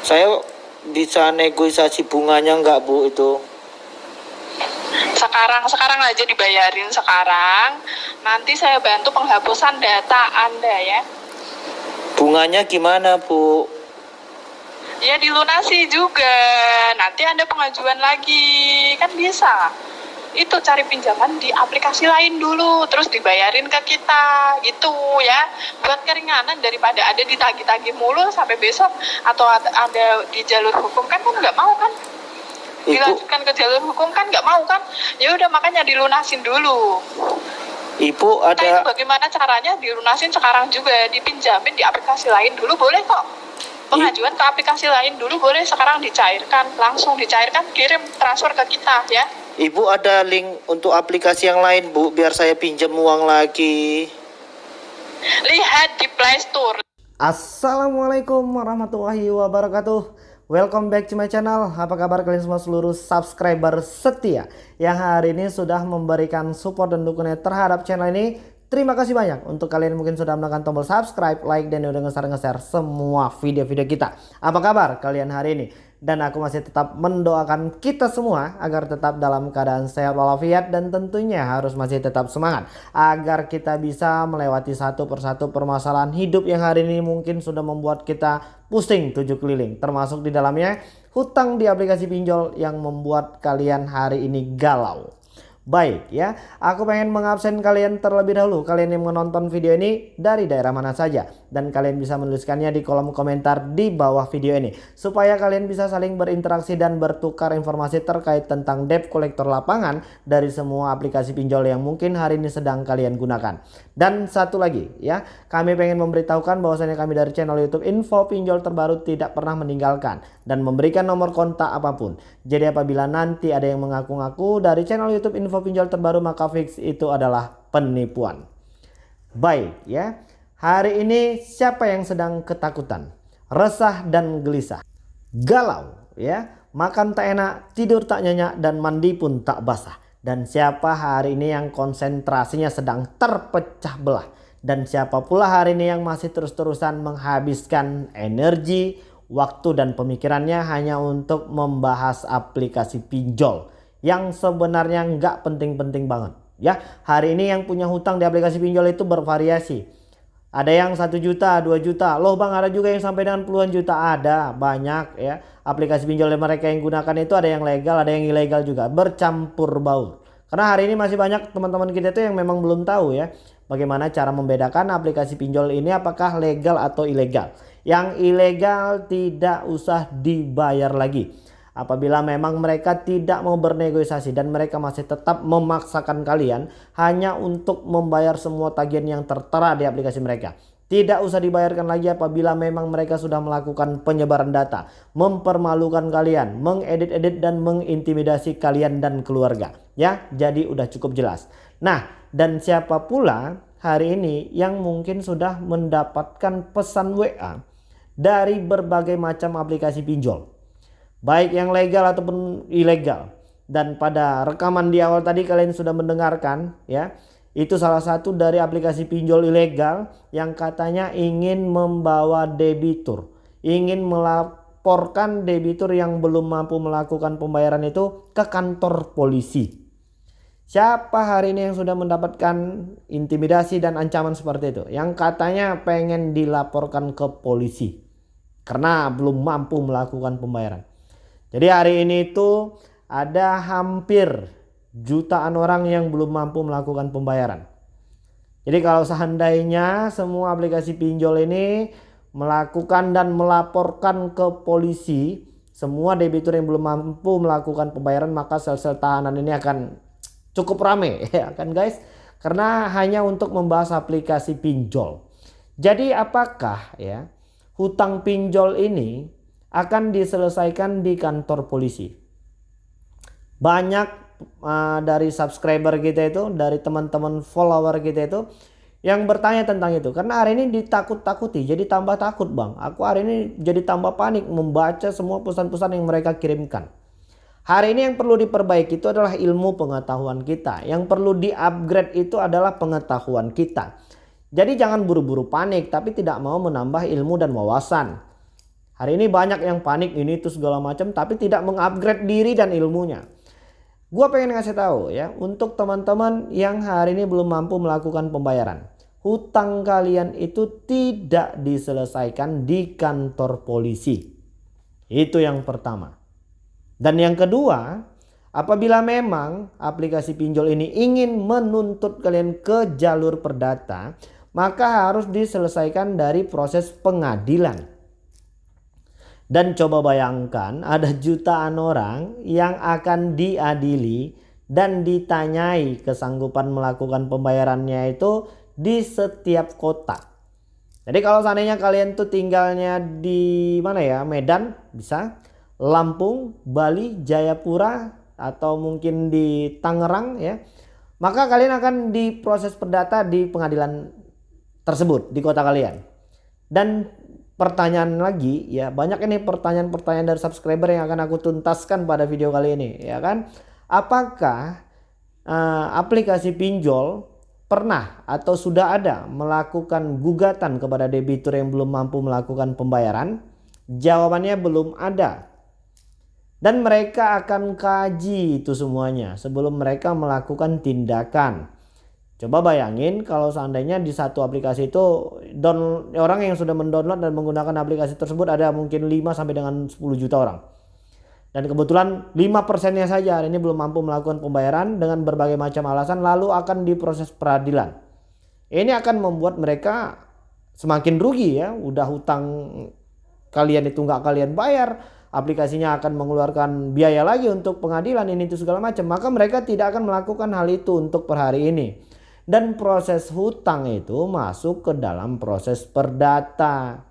Saya bisa negosiasi bunganya nggak Bu itu? Sekarang, sekarang aja dibayarin sekarang. Nanti saya bantu penghapusan data Anda ya. Bunganya gimana Bu? Ya dilunasi juga. Nanti Anda pengajuan lagi. Kan bisa. Itu cari pinjaman di aplikasi lain dulu, terus dibayarin ke kita, gitu ya. Buat keringanan daripada ada ditagih-tagih mulu sampai besok atau ada, di jalur hukum kan kan nggak mau kan? Dilanjutkan ke jalur hukum kan nggak mau kan? Ya udah makanya dilunasin dulu. Ibu Nah itu ada bagaimana caranya dilunasin sekarang juga dipinjamin di aplikasi lain dulu boleh kok. Pengajuan ke aplikasi lain dulu boleh sekarang dicairkan langsung dicairkan kirim transfer ke kita ya. Ibu ada link untuk aplikasi yang lain Bu biar saya pinjam uang lagi. Lihat di Play Store. Assalamualaikum warahmatullahi wabarakatuh Welcome back to my channel Apa kabar kalian semua seluruh subscriber setia Yang hari ini sudah memberikan support dan dukungan terhadap channel ini Terima kasih banyak untuk kalian mungkin sudah menekan tombol subscribe, like, dan udah nge-share-nge-share semua video-video kita Apa kabar kalian hari ini? Dan aku masih tetap mendoakan kita semua agar tetap dalam keadaan sehat walafiat dan tentunya harus masih tetap semangat agar kita bisa melewati satu persatu permasalahan hidup yang hari ini mungkin sudah membuat kita pusing tujuh keliling termasuk di dalamnya hutang di aplikasi pinjol yang membuat kalian hari ini galau. Baik ya, aku pengen mengabsen kalian terlebih dahulu. Kalian yang menonton video ini dari daerah mana saja. Dan kalian bisa menuliskannya di kolom komentar di bawah video ini. Supaya kalian bisa saling berinteraksi dan bertukar informasi terkait tentang debt collector lapangan dari semua aplikasi pinjol yang mungkin hari ini sedang kalian gunakan. Dan satu lagi ya, kami pengen memberitahukan bahwasanya kami dari channel YouTube Info Pinjol Terbaru tidak pernah meninggalkan dan memberikan nomor kontak apa pun. Jadi apabila nanti ada yang mengaku-ngaku dari channel YouTube Info Pinjol Terbaru maka fix itu adalah penipuan. Baik ya. Hari ini siapa yang sedang ketakutan, resah dan gelisah, galau ya, makan tak enak, tidur tak nyenyak dan mandi pun tak basah. Dan siapa hari ini yang konsentrasinya sedang terpecah belah dan siapa pula hari ini yang masih terus-terusan menghabiskan energi, waktu dan pemikirannya hanya untuk membahas aplikasi pinjol yang sebenarnya nggak penting-penting banget ya hari ini yang punya hutang di aplikasi pinjol itu bervariasi ada yang satu juta, 2 juta. Loh bang ada juga yang sampai dengan puluhan juta. Ada banyak ya. Aplikasi pinjol yang mereka yang gunakan itu ada yang legal, ada yang ilegal juga. Bercampur baur. Karena hari ini masih banyak teman-teman kita itu yang memang belum tahu ya. Bagaimana cara membedakan aplikasi pinjol ini apakah legal atau ilegal. Yang ilegal tidak usah dibayar lagi apabila memang mereka tidak mau bernegosiasi dan mereka masih tetap memaksakan kalian hanya untuk membayar semua tagihan yang tertera di aplikasi mereka. Tidak usah dibayarkan lagi apabila memang mereka sudah melakukan penyebaran data, mempermalukan kalian, mengedit-edit dan mengintimidasi kalian dan keluarga. Ya, jadi udah cukup jelas. Nah, dan siapa pula hari ini yang mungkin sudah mendapatkan pesan WA dari berbagai macam aplikasi pinjol baik yang legal ataupun ilegal. Dan pada rekaman di awal tadi kalian sudah mendengarkan ya. Itu salah satu dari aplikasi pinjol ilegal yang katanya ingin membawa debitur, ingin melaporkan debitur yang belum mampu melakukan pembayaran itu ke kantor polisi. Siapa hari ini yang sudah mendapatkan intimidasi dan ancaman seperti itu? Yang katanya pengen dilaporkan ke polisi karena belum mampu melakukan pembayaran. Jadi hari ini itu ada hampir jutaan orang yang belum mampu melakukan pembayaran. Jadi kalau seandainya semua aplikasi pinjol ini melakukan dan melaporkan ke polisi semua debitur yang belum mampu melakukan pembayaran maka sel-sel tahanan ini akan cukup rame ya kan guys karena hanya untuk membahas aplikasi pinjol. Jadi apakah ya hutang pinjol ini akan diselesaikan di kantor polisi. Banyak uh, dari subscriber kita itu, dari teman-teman follower kita itu yang bertanya tentang itu. Karena hari ini ditakut-takuti, jadi tambah takut bang. Aku hari ini jadi tambah panik membaca semua pesan-pesan yang mereka kirimkan. Hari ini yang perlu diperbaiki itu adalah ilmu pengetahuan kita. Yang perlu di-upgrade itu adalah pengetahuan kita. Jadi jangan buru-buru panik tapi tidak mau menambah ilmu dan wawasan. Hari ini banyak yang panik ini itu segala macam tapi tidak mengupgrade diri dan ilmunya. Gua pengen ngasih tahu ya untuk teman-teman yang hari ini belum mampu melakukan pembayaran. Hutang kalian itu tidak diselesaikan di kantor polisi. Itu yang pertama. Dan yang kedua, apabila memang aplikasi pinjol ini ingin menuntut kalian ke jalur perdata, maka harus diselesaikan dari proses pengadilan. Dan coba bayangkan ada jutaan orang yang akan diadili dan ditanyai kesanggupan melakukan pembayarannya itu di setiap kota. Jadi kalau seandainya kalian tuh tinggalnya di mana ya Medan bisa Lampung, Bali, Jayapura atau mungkin di Tangerang ya. Maka kalian akan diproses perdata di pengadilan tersebut di kota kalian. Dan pertanyaan lagi ya banyak ini pertanyaan-pertanyaan dari subscriber yang akan aku tuntaskan pada video kali ini ya kan? Apakah uh, aplikasi pinjol pernah atau sudah ada melakukan gugatan kepada debitur yang belum mampu melakukan pembayaran? Jawabannya belum ada. Dan mereka akan kaji itu semuanya sebelum mereka melakukan tindakan Coba bayangin kalau seandainya di satu aplikasi itu orang yang sudah mendownload dan menggunakan aplikasi tersebut ada mungkin 5 sampai dengan 10 juta orang. Dan kebetulan 5 persennya saja hari ini belum mampu melakukan pembayaran dengan berbagai macam alasan lalu akan diproses peradilan. Ini akan membuat mereka semakin rugi ya. Udah hutang kalian itu nggak kalian bayar. Aplikasinya akan mengeluarkan biaya lagi untuk pengadilan ini itu segala macam. Maka mereka tidak akan melakukan hal itu untuk per hari ini dan proses hutang itu masuk ke dalam proses perdata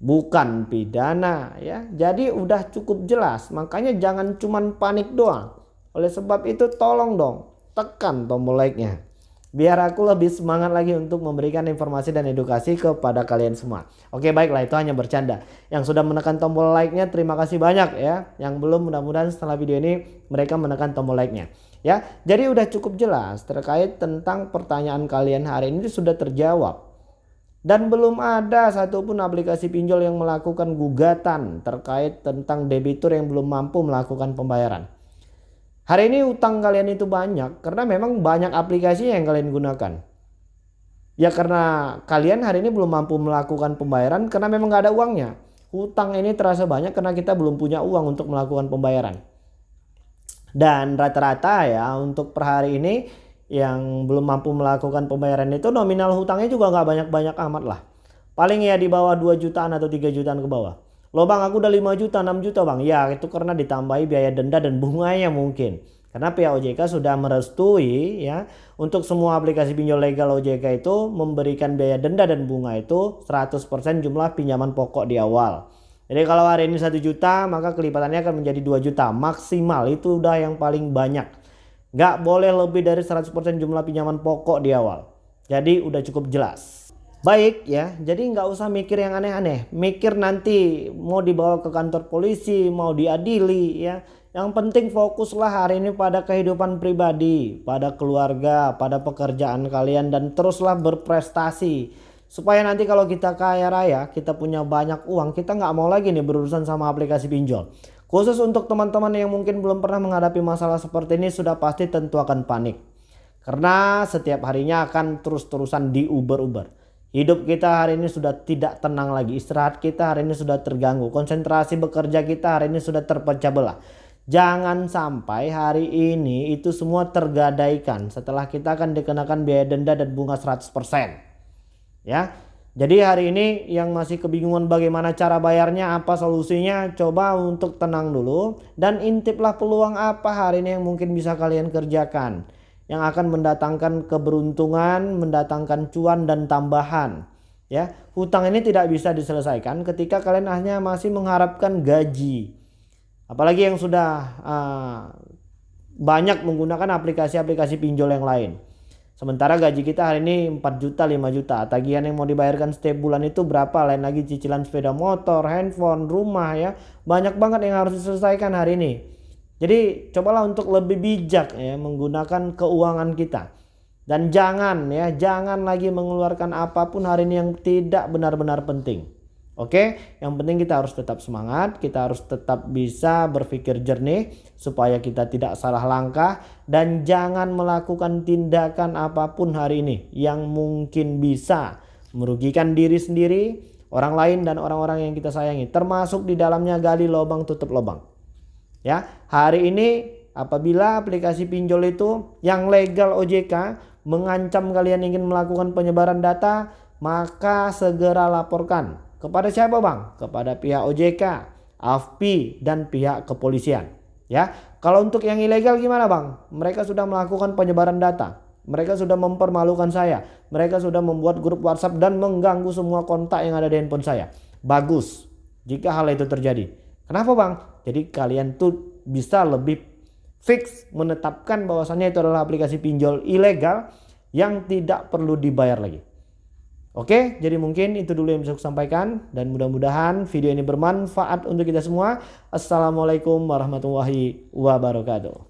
bukan pidana ya. Jadi udah cukup jelas makanya jangan cuman panik doang. Oleh sebab itu tolong dong tekan tombol like nya biar aku lebih semangat lagi untuk memberikan informasi dan edukasi kepada kalian semua oke baiklah itu hanya bercanda yang sudah menekan tombol like nya terima kasih banyak ya yang belum mudah-mudahan setelah video ini mereka menekan tombol like nya Ya, jadi udah cukup jelas terkait tentang pertanyaan kalian hari ini sudah terjawab. Dan belum ada satupun aplikasi pinjol yang melakukan gugatan terkait tentang debitur yang belum mampu melakukan pembayaran. Hari ini utang kalian itu banyak karena memang banyak aplikasi yang kalian gunakan. Ya karena kalian hari ini belum mampu melakukan pembayaran karena memang gak ada uangnya. Hutang ini terasa banyak karena kita belum punya uang untuk melakukan pembayaran. Dan rata-rata ya untuk per hari ini yang belum mampu melakukan pembayaran itu nominal hutangnya juga nggak banyak-banyak amat lah. Paling ya di bawah 2 jutaan atau 3 jutaan ke bawah. Lo bang aku udah 5 juta 6 juta bang. Ya itu karena ditambahi biaya denda dan bunganya mungkin. Karena pihak OJK sudah merestui ya untuk semua aplikasi pinjol legal OJK itu memberikan biaya denda dan bunga itu 100% jumlah pinjaman pokok di awal. Jadi kalau hari ini 1 juta maka kelipatannya akan menjadi 2 juta maksimal itu udah yang paling banyak. Gak boleh lebih dari 100% jumlah pinjaman pokok di awal. Jadi udah cukup jelas. Baik ya, jadi nggak usah mikir yang aneh-aneh. Mikir nanti mau dibawa ke kantor polisi, mau diadili ya. Yang penting fokuslah hari ini pada kehidupan pribadi, pada keluarga, pada pekerjaan kalian dan teruslah berprestasi Supaya nanti kalau kita kaya raya, kita punya banyak uang, kita nggak mau lagi nih berurusan sama aplikasi pinjol. Khusus untuk teman-teman yang mungkin belum pernah menghadapi masalah seperti ini sudah pasti tentu akan panik. Karena setiap harinya akan terus-terusan diuber-uber. Hidup kita hari ini sudah tidak tenang lagi. Istirahat kita hari ini sudah terganggu. Konsentrasi bekerja kita hari ini sudah terpecah belah. Jangan sampai hari ini itu semua tergadaikan setelah kita akan dikenakan biaya denda dan bunga 100% ya. Jadi hari ini yang masih kebingungan bagaimana cara bayarnya, apa solusinya, coba untuk tenang dulu dan intiplah peluang apa hari ini yang mungkin bisa kalian kerjakan yang akan mendatangkan keberuntungan, mendatangkan cuan dan tambahan. Ya, hutang ini tidak bisa diselesaikan ketika kalian hanya masih mengharapkan gaji. Apalagi yang sudah uh, banyak menggunakan aplikasi-aplikasi pinjol yang lain. Sementara gaji kita hari ini 4 juta 5 juta. Tagihan yang mau dibayarkan setiap bulan itu berapa? Lain lagi cicilan sepeda motor, handphone, rumah ya. Banyak banget yang harus diselesaikan hari ini. Jadi cobalah untuk lebih bijak ya menggunakan keuangan kita. Dan jangan ya, jangan lagi mengeluarkan apa pun hari ini yang tidak benar-benar penting. Oke, yang penting kita harus tetap semangat, kita harus tetap bisa berpikir jernih supaya kita tidak salah langkah dan jangan melakukan tindakan apa pun hari ini yang mungkin bisa merugikan diri sendiri, orang lain dan orang-orang yang kita sayangi, termasuk di dalamnya gali lubang tutup lubang. Ya, hari ini apabila aplikasi pinjol itu yang legal OJK mengancam kalian ingin melakukan penyebaran data, maka segera laporkan kepada siapa bang? Kepada pihak OJK, AFPI, dan pihak kepolisian. Ya, kalau untuk yang ilegal gimana bang? Mereka sudah melakukan penyebaran data. Mereka sudah mempermalukan saya. Mereka sudah membuat grup WhatsApp dan mengganggu semua kontak yang ada di handphone saya. Bagus jika hal itu terjadi. Kenapa bang? Jadi kalian tuh bisa lebih fix menetapkan bahwasannya itu adalah aplikasi pinjol ilegal yang tidak perlu dibayar lagi. Oke, jadi mungkin itu dulu yang bisa saya sampaikan dan mudah-mudahan video ini bermanfaat untuk kita semua. Assalamualaikum warahmatullahi wabarakatuh.